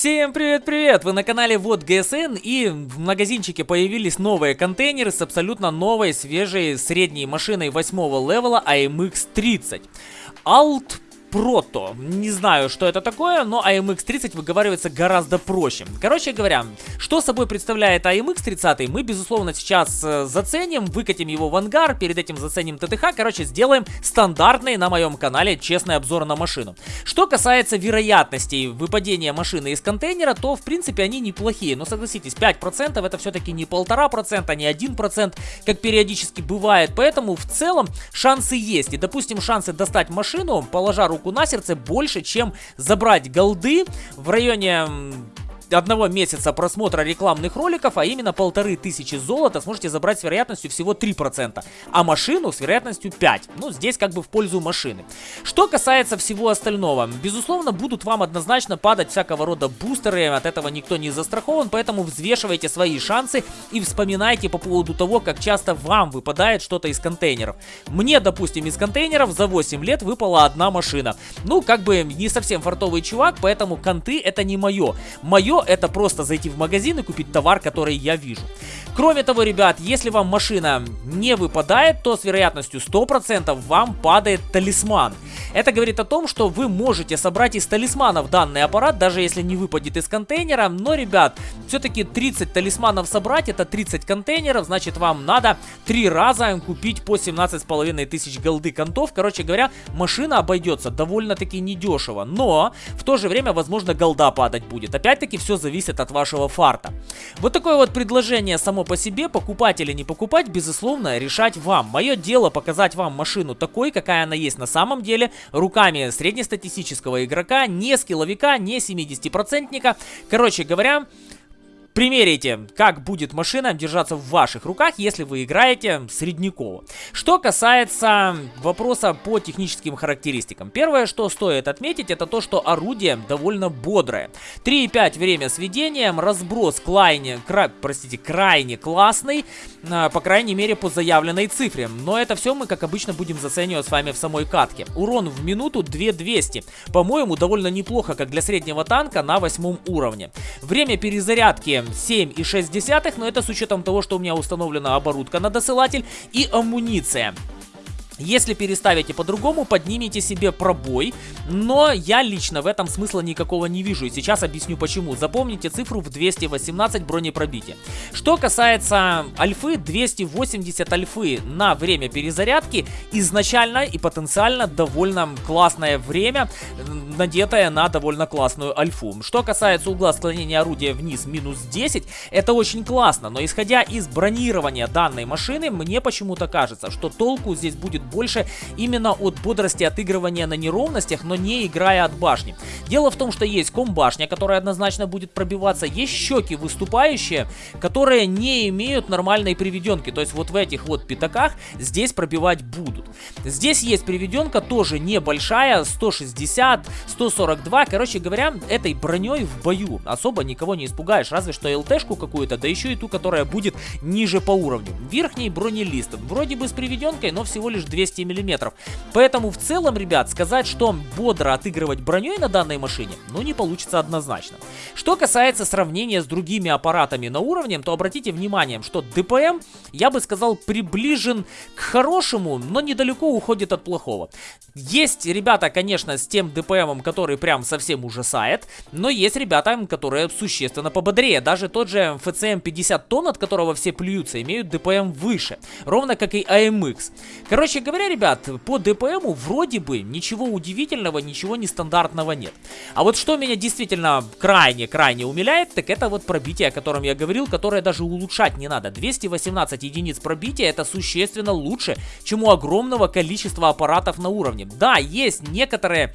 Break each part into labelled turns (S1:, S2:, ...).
S1: Всем привет-привет! Вы на канале Вот ГСН и в магазинчике появились новые контейнеры с абсолютно новой, свежей средней машиной 8 левела AMX 30. Alt Прото. Не знаю, что это такое, но AMX 30 выговаривается гораздо проще. Короче говоря, что собой представляет AMX 30, мы, безусловно, сейчас э, заценим, выкатим его в ангар, перед этим заценим ТТХ, короче, сделаем стандартный на моем канале честный обзор на машину. Что касается вероятностей выпадения машины из контейнера, то, в принципе, они неплохие, но согласитесь, 5% это все-таки не 1,5%, не 1%, как периодически бывает, поэтому в целом шансы есть. И, допустим, шансы достать машину, положа руку руку на сердце больше, чем забрать голды в районе одного месяца просмотра рекламных роликов, а именно полторы тысячи золота сможете забрать с вероятностью всего 3%, а машину с вероятностью 5%. Ну, здесь как бы в пользу машины. Что касается всего остального, безусловно, будут вам однозначно падать всякого рода бустеры, от этого никто не застрахован, поэтому взвешивайте свои шансы и вспоминайте по поводу того, как часто вам выпадает что-то из контейнеров. Мне, допустим, из контейнеров за 8 лет выпала одна машина. Ну, как бы не совсем фартовый чувак, поэтому конты это не мое. Мое это просто зайти в магазин и купить товар, который я вижу. Кроме того, ребят, если вам машина не выпадает, то с вероятностью 100% вам падает талисман. Это говорит о том, что вы можете собрать из талисманов данный аппарат, даже если не выпадет из контейнера. Но, ребят, все-таки 30 талисманов собрать, это 30 контейнеров, значит вам надо 3 раза купить по 17,5 тысяч голды контов. Короче говоря, машина обойдется довольно-таки недешево. Но, в то же время, возможно, голда падать будет. Опять-таки, все зависит от вашего фарта. Вот такое вот предложение само по себе, покупать или не покупать, безусловно, решать вам. Мое дело показать вам машину такой, какая она есть на самом деле, руками среднестатистического игрока, не скилловика, не 70-процентника. Короче говоря, Примерите, как будет машина держаться в ваших руках, если вы играете среднякова. Что касается вопроса по техническим характеристикам. Первое, что стоит отметить, это то, что орудие довольно бодрое. 3,5 время сведения, разброс крайне, кра, простите, крайне классный, а, по крайней мере по заявленной цифре. Но это все мы, как обычно, будем заценивать с вами в самой катке. Урон в минуту 2200. По-моему, довольно неплохо, как для среднего танка на восьмом уровне. Время перезарядки 7,6, но это с учетом того, что у меня установлена оборудка на досылатель и амуниция. Если переставите по-другому, поднимите себе пробой, но я лично в этом смысла никакого не вижу, и сейчас объясню почему. Запомните цифру в 218 бронепробития. Что касается альфы, 280 альфы на время перезарядки изначально и потенциально довольно классное время, надетое на довольно классную альфу. Что касается угла склонения орудия вниз минус 10, это очень классно, но исходя из бронирования данной машины, мне почему-то кажется, что толку здесь будет больше именно от бодрости отыгрывания на неровностях, но не играя от башни. Дело в том, что есть комбашня, которая однозначно будет пробиваться, есть щеки выступающие, которые не имеют нормальной приведенки, то есть вот в этих вот пятаках здесь пробивать будут. Здесь есть приведенка тоже небольшая, 160, 142, короче говоря, этой броней в бою особо никого не испугаешь, разве что ЛТшку какую-то, да еще и ту, которая будет ниже по уровню. Верхний бронелист, вроде бы с приведенкой, но всего лишь 200 миллиметров. Поэтому в целом, ребят, сказать, что бодро отыгрывать броней на данной машине, ну не получится однозначно. Что касается сравнения с другими аппаратами на уровне, то обратите внимание, что ДПМ, я бы сказал, приближен к хорошему, но недалеко уходит от плохого. Есть ребята, конечно, с тем ДПМом, который прям совсем ужасает, но есть ребята, которые существенно пободрее. Даже тот же FCM 50 тонн, от которого все плюются, имеют ДПМ выше, ровно как и AMX. Короче говоря, ребят, по ДПМу вроде бы ничего удивительного, ничего нестандартного нет. А вот что меня действительно крайне-крайне умиляет, так это вот пробитие, о котором я говорил, которое даже улучшать не надо. 218 единиц пробития это существенно лучше, чем у огромного количества аппаратов на уровне. Да, есть некоторые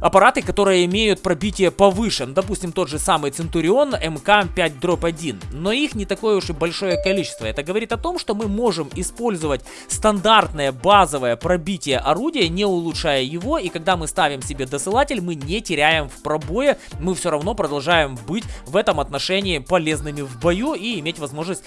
S1: аппараты, которые имеют пробитие повыше. Ну, допустим, тот же самый Центурион МК-5-1. Но их не такое уж и большое количество. Это говорит о том, что мы можем использовать стандартное базовое пробитие орудия, не улучшая его. И когда мы ставим себе досылатель, мы не теряем в пробое. Мы все равно продолжаем быть в этом отношении полезными в бою и иметь возможность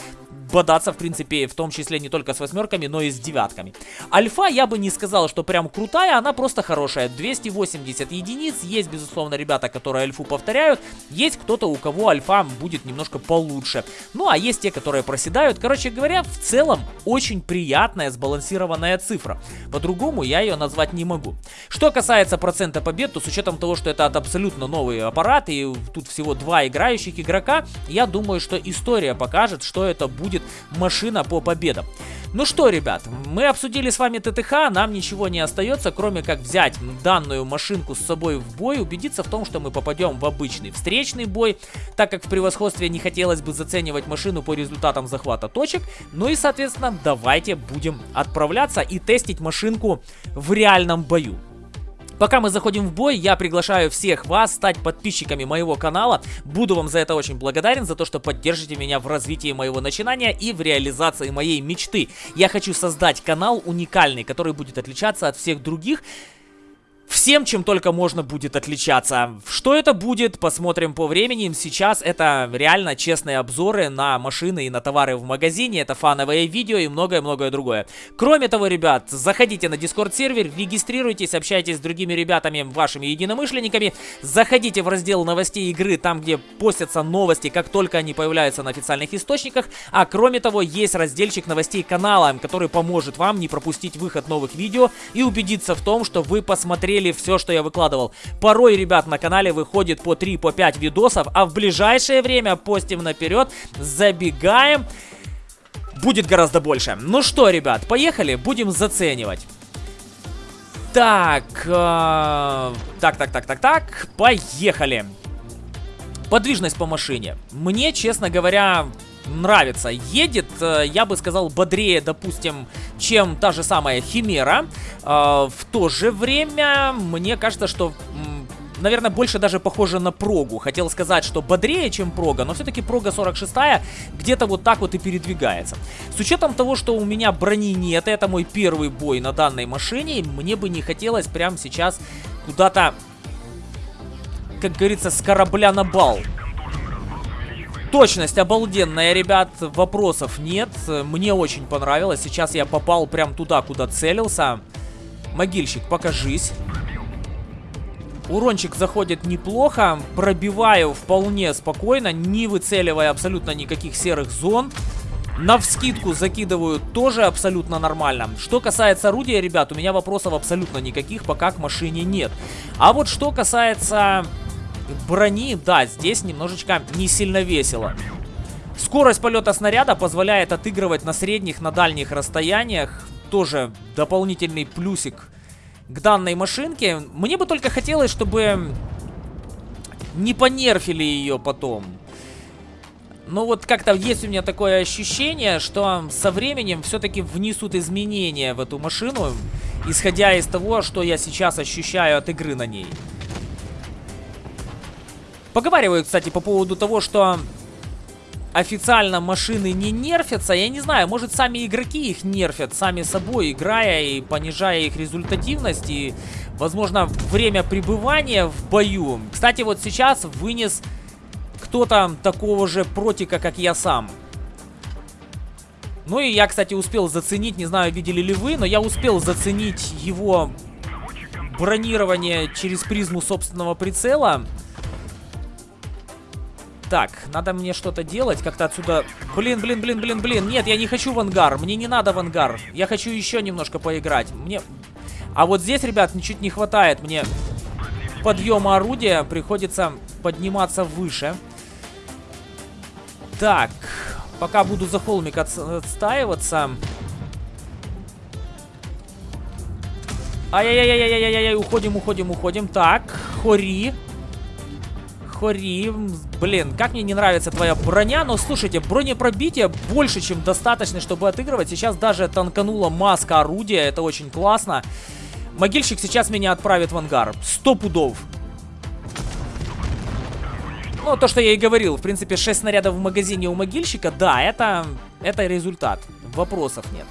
S1: бодаться, в принципе, в том числе не только с восьмерками, но и с девятками. Альфа я бы не сказал, что прям крутая, она просто хорошая. 280 единиц, есть, безусловно, ребята, которые альфу повторяют, есть кто-то, у кого альфа будет немножко получше. Ну, а есть те, которые проседают. Короче говоря, в целом, очень приятная, сбалансированная цифра. По-другому я ее назвать не могу. Что касается процента побед, то с учетом того, что это абсолютно новый аппарат, и тут всего два играющих игрока, я думаю, что история покажет, что это будет машина по победам. Ну что, ребят, мы обсудили с вами ТТХ, нам ничего не остается, кроме как взять данную машинку с собой в бой, убедиться в том, что мы попадем в обычный встречный бой, так как в превосходстве не хотелось бы заценивать машину по результатам захвата точек. Ну и, соответственно, давайте будем отправляться и тестить машинку в реальном бою. Пока мы заходим в бой, я приглашаю всех вас стать подписчиками моего канала. Буду вам за это очень благодарен, за то, что поддержите меня в развитии моего начинания и в реализации моей мечты. Я хочу создать канал уникальный, который будет отличаться от всех других всем, чем только можно будет отличаться. Что это будет, посмотрим по времени. Сейчас это реально честные обзоры на машины и на товары в магазине. Это фановые видео и многое-многое другое. Кроме того, ребят, заходите на Discord сервер, регистрируйтесь, общайтесь с другими ребятами, вашими единомышленниками. Заходите в раздел новостей игры, там где постятся новости, как только они появляются на официальных источниках. А кроме того, есть разделчик новостей канала, который поможет вам не пропустить выход новых видео и убедиться в том, что вы посмотрели посмотрели все, что я выкладывал. Порой, ребят, на канале выходит по 3, по 5 видосов, а в ближайшее время постим наперед, забегаем, будет гораздо больше. Ну что, ребят, поехали, будем заценивать. Так, э, так, так, так, так, так, поехали. Подвижность по машине. Мне, честно говоря, нравится. Едет, э, я бы сказал, бодрее, допустим, чем та же самая Химера. Э, в то же время, мне кажется, что наверное, больше даже похоже на прогу. Хотел сказать, что бодрее, чем прога, но все-таки прога 46 где-то вот так вот и передвигается. С учетом того, что у меня брони нет, это мой первый бой на данной машине, мне бы не хотелось прямо сейчас куда-то, как говорится, с корабля на бал Точность обалденная, ребят, вопросов нет. Мне очень понравилось. Сейчас я попал прям туда, куда целился. Могильщик, покажись. Урончик заходит неплохо. Пробиваю вполне спокойно, не выцеливая абсолютно никаких серых зон. На вскидку закидываю тоже абсолютно нормально. Что касается орудия, ребят, у меня вопросов абсолютно никаких пока к машине нет. А вот что касается брони, да, здесь немножечко не сильно весело. Скорость полета снаряда позволяет отыгрывать на средних, на дальних расстояниях. Тоже дополнительный плюсик к данной машинке. Мне бы только хотелось, чтобы не понерфили ее потом. Но вот как-то есть у меня такое ощущение, что со временем все-таки внесут изменения в эту машину, исходя из того, что я сейчас ощущаю от игры на ней. Поговаривают, кстати, по поводу того, что официально машины не нерфятся. Я не знаю, может сами игроки их нерфят сами собой, играя и понижая их результативность и, возможно, время пребывания в бою. Кстати, вот сейчас вынес кто-то такого же протика, как я сам. Ну и я, кстати, успел заценить, не знаю, видели ли вы, но я успел заценить его бронирование через призму собственного прицела. Так, надо мне что-то делать, как-то отсюда... Блин, блин, блин, блин, блин. Нет, я не хочу в ангар. Мне не надо в ангар. Я хочу еще немножко поиграть. Мне... А вот здесь, ребят, ничуть не хватает мне подъема орудия. Приходится подниматься выше. Так, пока буду за холмик отстаиваться... Ай-яй-яй-яй-яй-яй, уходим, уходим, уходим. Так, Хори. Хори, блин, как мне не нравится твоя броня, но слушайте, бронепробитие больше, чем достаточно, чтобы отыгрывать. Сейчас даже танканула маска орудия, это очень классно. Могильщик сейчас меня отправит в ангар, сто пудов. Ну, то, что я и говорил, в принципе, 6 снарядов в магазине у могильщика, да, это, это результат, вопросов нет.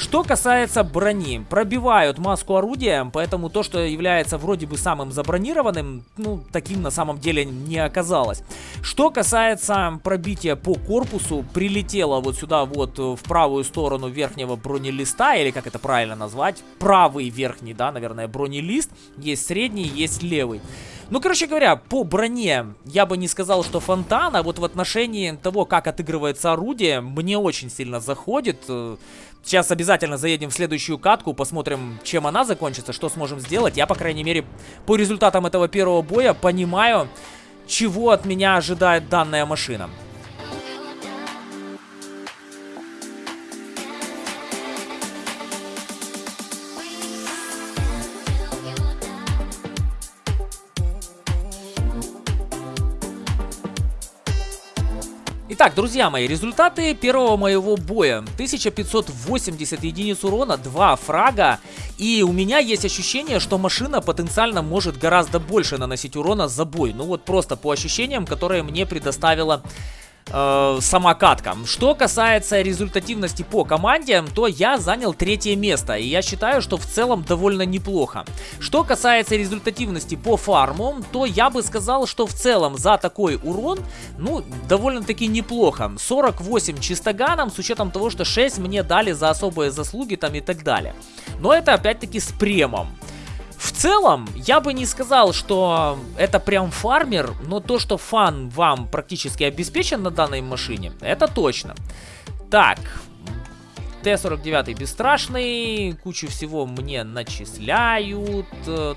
S1: Что касается брони, пробивают маску орудия, поэтому то, что является вроде бы самым забронированным, ну, таким на самом деле не оказалось. Что касается пробития по корпусу, прилетело вот сюда вот в правую сторону верхнего бронелиста, или как это правильно назвать, правый верхний, да, наверное, бронелист, есть средний, есть левый. Ну, короче говоря, по броне я бы не сказал, что фонтан, а вот в отношении того, как отыгрывается орудие, мне очень сильно заходит. Сейчас обязательно заедем в следующую катку, посмотрим, чем она закончится, что сможем сделать. Я, по крайней мере, по результатам этого первого боя понимаю, чего от меня ожидает данная машина. Итак, друзья мои, результаты первого моего боя. 1580 единиц урона, 2 фрага. И у меня есть ощущение, что машина потенциально может гораздо больше наносить урона за бой. Ну вот просто по ощущениям, которые мне предоставила э, сама. Что касается результативности по команде, то я занял третье место. И я считаю, что в целом довольно неплохо. Что касается результативности по фарму, то я бы сказал, что в целом за такой урон, ну, довольно-таки неплохо. 48 чистоганом, с учетом того, что 6 мне дали за особые заслуги там и так далее. Но это опять-таки с премом. В целом, я бы не сказал, что это прям фармер, но то, что фан вам практически обеспечен на данной машине, это точно. Так, Т-49 бесстрашный, кучу всего мне начисляют.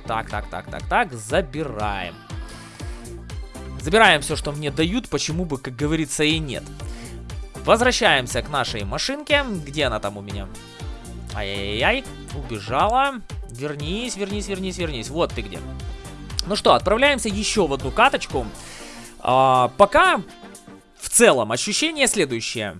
S1: Так, так, так, так, так, забираем. Забираем все, что мне дают, почему бы, как говорится, и нет. Возвращаемся к нашей машинке. Где она там у меня? Ай-яй-яй, убежала. Вернись, вернись, вернись, вернись. Вот ты где. Ну что, отправляемся еще в одну каточку. А, пока в целом ощущение следующее.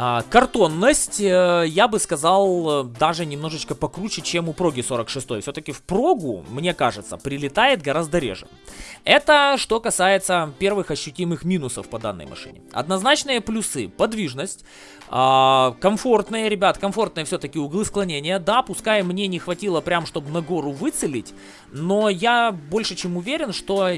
S1: А, картонность, э, я бы сказал, даже немножечко покруче, чем у Проги 46. Все-таки в Прогу, мне кажется, прилетает гораздо реже. Это что касается первых ощутимых минусов по данной машине. Однозначные плюсы. Подвижность. А, комфортные, ребят, комфортные все-таки углы склонения. Да, пускай мне не хватило прям, чтобы на гору выцелить, но я больше чем уверен, что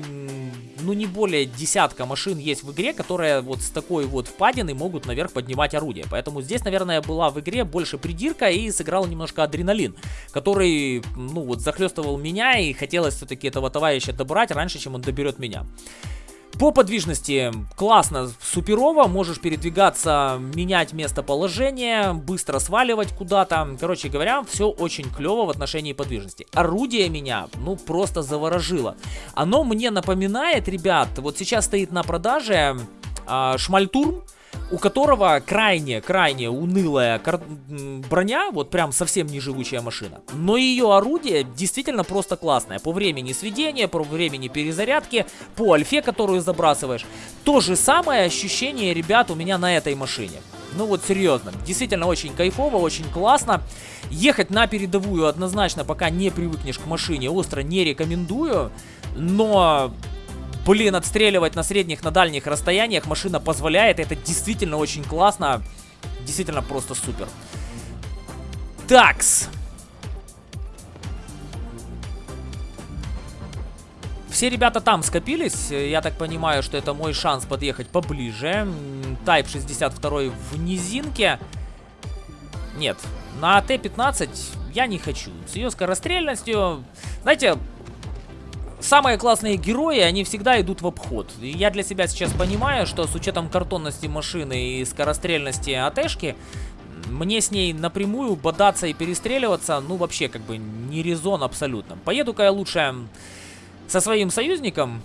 S1: ну не более десятка машин есть в игре, которые вот с такой вот впадины могут наверх поднимать орудие. Поэтому здесь, наверное, была в игре больше придирка и сыграл немножко адреналин, который, ну вот, захлестывал меня и хотелось все-таки этого товарища добрать раньше, чем он доберет меня. По подвижности классно, суперово, можешь передвигаться, менять местоположение, быстро сваливать куда-то. Короче говоря, все очень клево в отношении подвижности. Орудие меня, ну, просто заворожило. Оно мне напоминает, ребят, вот сейчас стоит на продаже э, Шмальтурм у которого крайне-крайне унылая броня, вот прям совсем не живучая машина. Но ее орудие действительно просто классное. По времени сведения, по времени перезарядки, по альфе, которую забрасываешь. То же самое ощущение, ребят, у меня на этой машине. Ну вот серьезно, действительно очень кайфово, очень классно. Ехать на передовую однозначно, пока не привыкнешь к машине, остро не рекомендую. Но Блин, отстреливать на средних, на дальних расстояниях машина позволяет. Это действительно очень классно. Действительно просто супер. Такс. Все ребята там скопились. Я так понимаю, что это мой шанс подъехать поближе. Type 62 в низинке. Нет, на Т-15 я не хочу. С ее скорострельностью... Знаете, самые классные герои, они всегда идут в обход. Я для себя сейчас понимаю, что с учетом картонности машины и скорострельности АТшки, мне с ней напрямую бодаться и перестреливаться, ну, вообще, как бы, не резон абсолютно. Поеду-ка я лучше со своим союзником,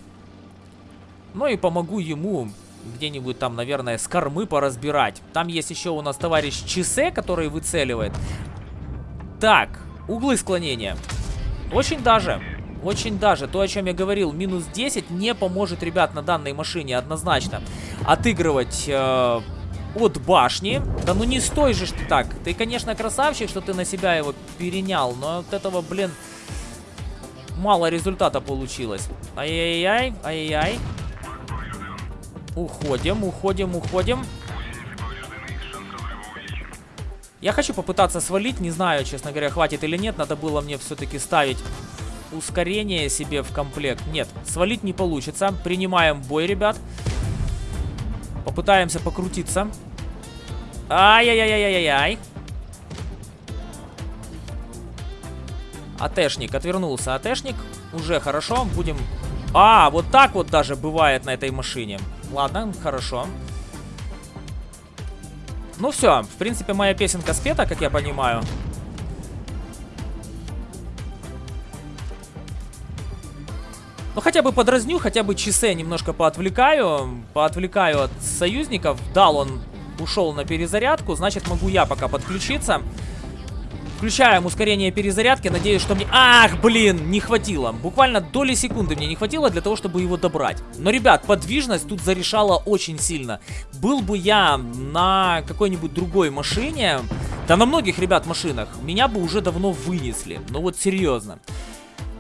S1: ну и помогу ему где-нибудь там, наверное, с кормы поразбирать. Там есть еще у нас товарищ Чисе, который выцеливает. Так, углы склонения. Очень даже. Очень даже. То, о чем я говорил, минус 10 не поможет, ребят, на данной машине однозначно отыгрывать... Э от башни. Да ну не стой же ты так. Ты, конечно, красавчик, что ты на себя его перенял, но от этого, блин, мало результата получилось. Ай-яй-яй, ай-яй. Уходим, уходим, уходим. Я хочу попытаться свалить, не знаю, честно говоря, хватит или нет. Надо было мне все-таки ставить ускорение себе в комплект. Нет, свалить не получится. Принимаем бой, ребят. Попытаемся покрутиться. Ай-яй-яй-яй-яй-яй. АТшник отвернулся. АТшник уже хорошо. Будем... А, вот так вот даже бывает на этой машине. Ладно, хорошо. Ну все, в принципе, моя песенка спета, как я понимаю. Ну, хотя бы подразню, хотя бы часы немножко поотвлекаю. Поотвлекаю от союзников. Дал он, ушел на перезарядку. Значит, могу я пока подключиться. Включаем ускорение перезарядки. Надеюсь, что мне... Ах, блин, не хватило. Буквально доли секунды мне не хватило для того, чтобы его добрать. Но, ребят, подвижность тут зарешала очень сильно. Был бы я на какой-нибудь другой машине... Да на многих, ребят, машинах. Меня бы уже давно вынесли. Ну вот серьезно.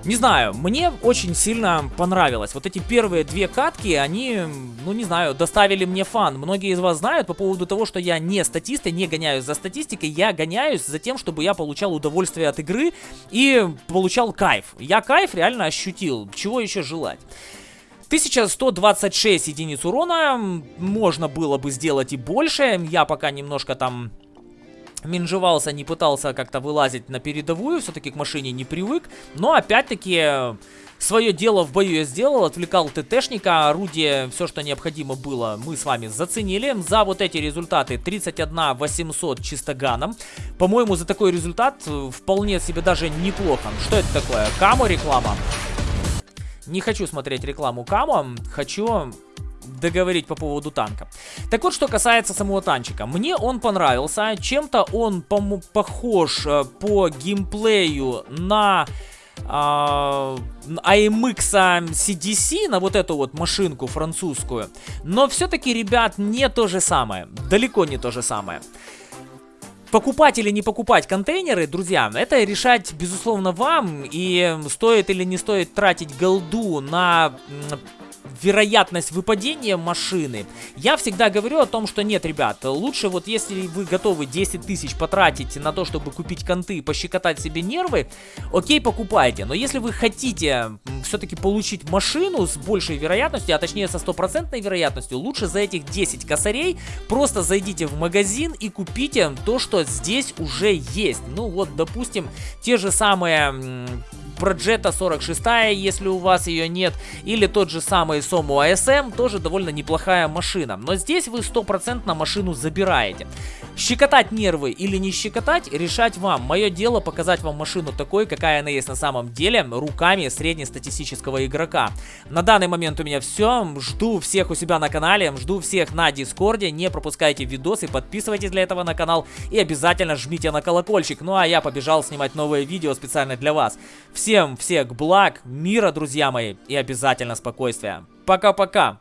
S1: Не знаю, мне очень сильно понравилось. Вот эти первые две катки, они, ну не знаю, доставили мне фан. Многие из вас знают по поводу того, что я не статист, я не гоняюсь за статистикой, я гоняюсь за тем, чтобы я получал удовольствие от игры и получал кайф. Я кайф реально ощутил, чего еще желать. 1126 единиц урона, можно было бы сделать и больше, я пока немножко там менжевался, не пытался как-то вылазить на передовую, все-таки к машине не привык. Но опять-таки свое дело в бою я сделал, отвлекал ТТшника, орудие, все, что необходимо было, мы с вами заценили. За вот эти результаты 31 800 чистоганом. По-моему, за такой результат вполне себе даже неплохо. Что это такое? Камо реклама? Не хочу смотреть рекламу Камо, хочу договорить по поводу танка. Так вот, что касается самого танчика. Мне он понравился. Чем-то он по похож э, по геймплею на... Uh, AMX CDC, на вот эту вот машинку французскую. Но все-таки, ребят, не то же самое. Далеко не то же самое. Покупать или не покупать контейнеры, друзья, это решать, безусловно, вам. И стоит или не стоит тратить голду на вероятность выпадения машины. Я всегда говорю о том, что нет, ребят, лучше вот если вы готовы 10 тысяч потратить на то, чтобы купить конты и пощекотать себе нервы, окей, покупайте. Но если вы хотите все-таки получить машину с большей вероятностью, а точнее со стопроцентной вероятностью, лучше за этих 10 косарей просто зайдите в магазин и купите то, что здесь уже есть. Ну вот, допустим, те же самые Проджета 46, если у вас ее нет, или тот же самый Сому ASM, тоже довольно неплохая машина. Но здесь вы стопроцентно машину забираете. Щекотать нервы или не щекотать, решать вам. Мое дело показать вам машину такой, какая она есть на самом деле, руками среднестатистического игрока. На данный момент у меня все. Жду всех у себя на канале, жду всех на Дискорде. Не пропускайте видосы, подписывайтесь для этого на канал и обязательно жмите на колокольчик. Ну а я побежал снимать новые видео специально для вас. Всем всех благ, мира, друзья мои, и обязательно спокойствия. Пока-пока.